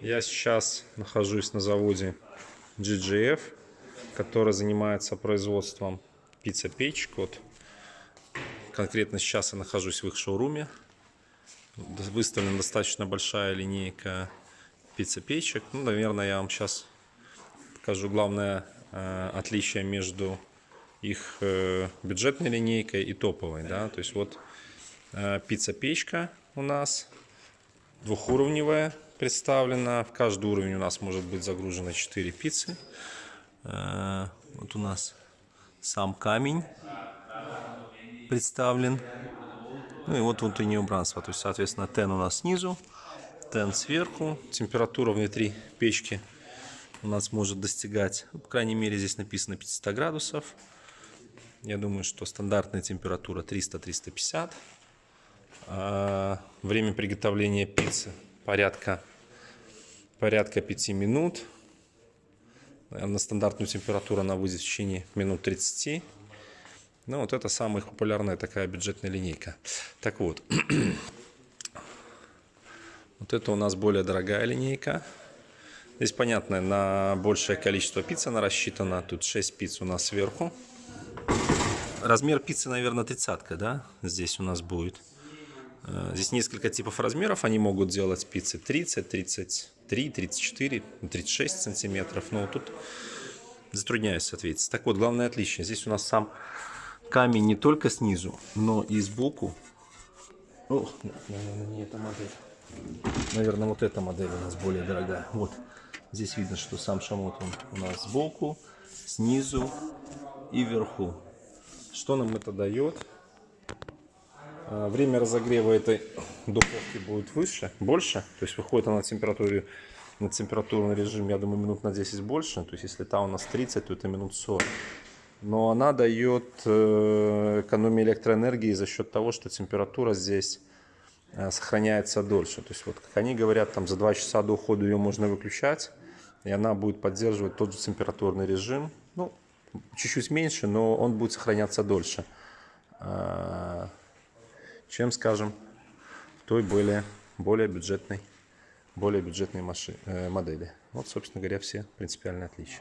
Я сейчас нахожусь на заводе GGF, который занимается производством пицца-печек. Вот. Конкретно сейчас я нахожусь в их шоуруме. Выставлена достаточно большая линейка пицца-печек. Ну, наверное, я вам сейчас покажу главное э, отличие между их э, бюджетной линейкой и топовой. Да? То есть вот э, пицца-печка у нас двухуровневая представлена. В каждый уровень у нас может быть загружено 4 пиццы. Э, вот у нас сам камень представлен. Ну и вот внутреннее убранство. То есть, соответственно, тен у нас снизу, тен сверху. Температура внутри печки у нас может достигать, ну, по крайней мере, здесь написано 500 градусов. Я думаю, что стандартная температура 300-350. А время приготовления пиццы порядка, порядка 5 минут. На стандартную температуру она выйдет в течение минут 30. Ну, вот это самая популярная такая бюджетная линейка. Так вот, вот это у нас более дорогая линейка. Здесь, понятно, на большее количество пиццы она рассчитана. Тут 6 пиц у нас сверху. Размер пиццы, наверное, тридцатка, да? Здесь у нас будет. Э, здесь несколько типов размеров. Они могут делать пиццы 30, 33, 34, 36 сантиметров. Но тут затрудняюсь ответить. Так вот, главное отличие. Здесь у нас сам камень не только снизу, но и сбоку. О, наверное, не эта модель. Наверное, вот эта модель у нас более дорогая. Вот. Здесь видно, что сам шамот он у нас сбоку, снизу и вверху. Что нам это дает? А, время разогрева этой духовки будет выше, больше. То есть выходит она на температуре на температурный режим, я думаю, минут на 10 больше. То есть если та у нас 30, то это минут 40. Но она дает э, экономию электроэнергии за счет того, что температура здесь э, сохраняется дольше. То есть вот как они говорят, там за 2 часа до ухода ее можно выключать, и она будет поддерживать тот же температурный режим. Ну, чуть-чуть меньше, но он будет сохраняться дольше, а, чем, скажем, той более, более бюджетной, более бюджетной маши, э, модели. Вот, собственно говоря, все принципиальные отличия.